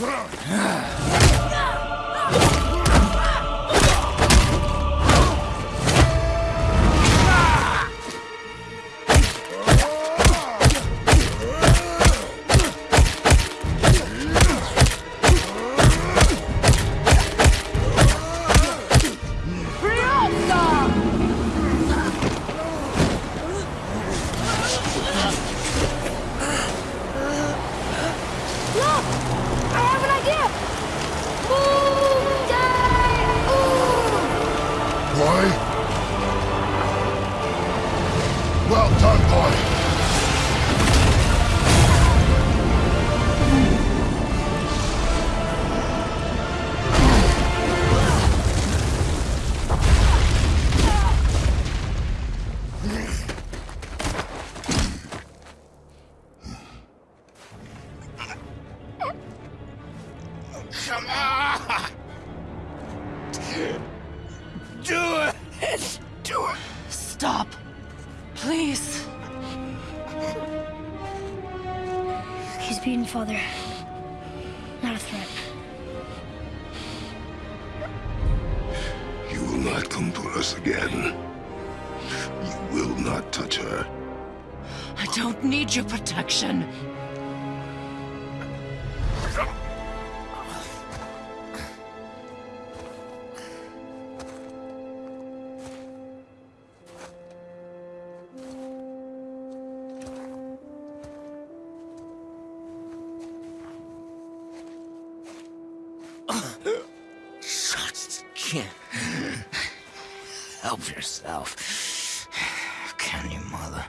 あ。Do it! Do it! Stop. Please. He's beaten Father. Not a threat. You will not come for us again. You will not touch her. I don't need your protection. Help yourself. Can you, mother?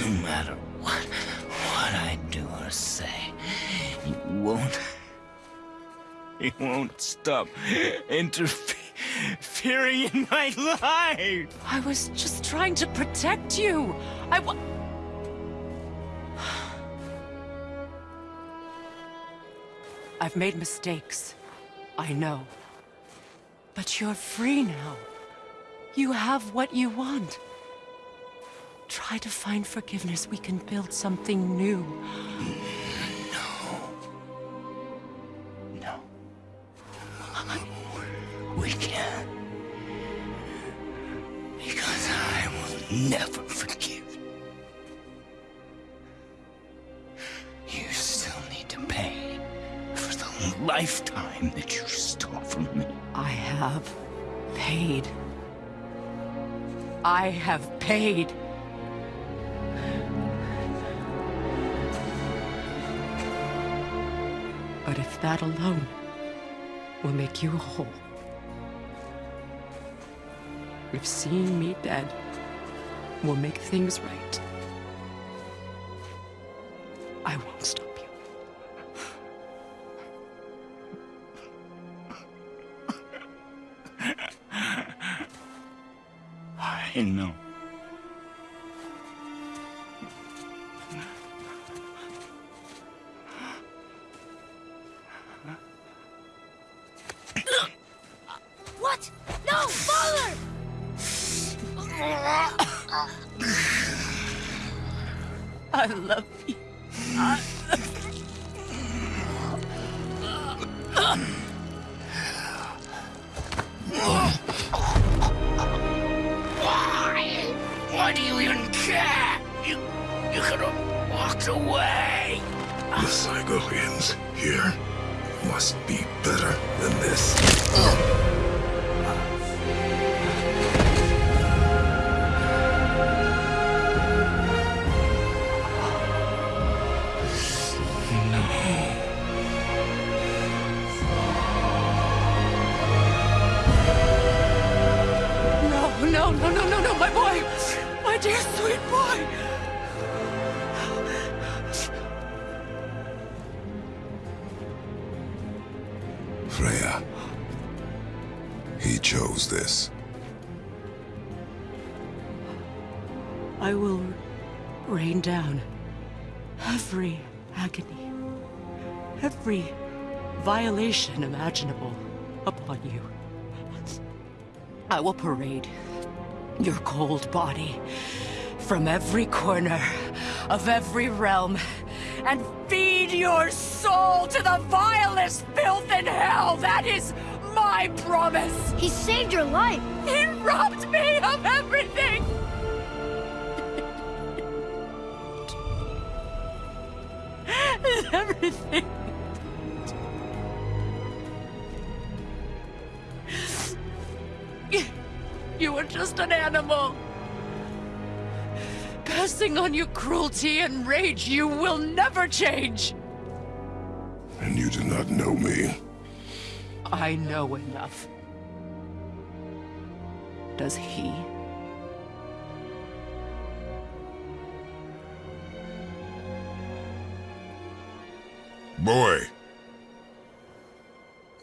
No matter what, what I do or say, you won't. You won't stop interfering in my life. I was just trying to protect you. I've made mistakes. I know. But you're free now. You have what you want. Try to find forgiveness. We can build something new. No. No. We can't. Because I will never forgive you. You still need to pay for the lifetime that you stole from me. I have paid. I have paid. But if that alone will make you whole, if seeing me dead will make things right, I know. What? No, Father! I love you. Why? The Cygolians here must be better than this. No, no, no, no, no, no, my boy! My dear sweet boy! Chose this. I will rain down every agony, every violation imaginable upon you. I will parade your cold body from every corner of every realm and feed your soul to the vilest filth in hell. That is my promise. He saved your life! He robbed me of everything. everything. You were just an animal. Passing on your cruelty and rage, you will never change. And you do not know me. I know enough. does he. Boy!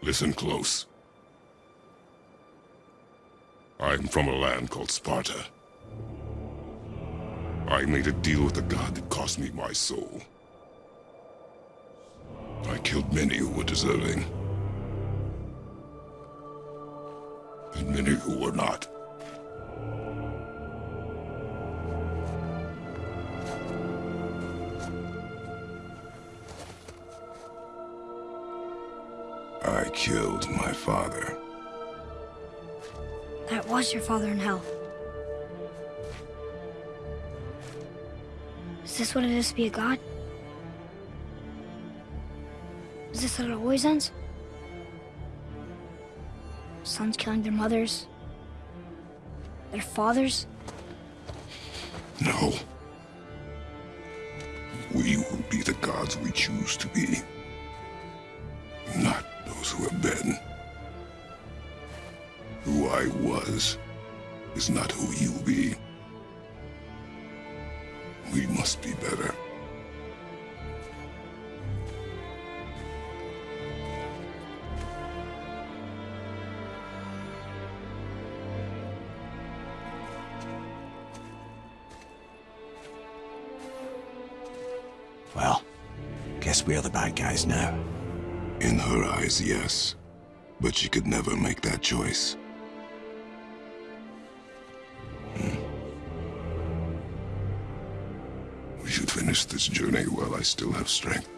Listen close. I'm from a land called Sparta. I made a deal with a god that cost me my soul. I killed many who were deserving. And many who were not. I killed my father. That was your father in hell. Is this what it is to be a god? Is this how it always ends? Sons killing their mothers? Their fathers? No. We will be the gods we choose to be. Not those who have been. Who I was is not who you'll be. We must be better. Well, guess we are the bad guys now. In her eyes, yes. But she could never make that choice. Hmm. We should finish this journey while I still have strength.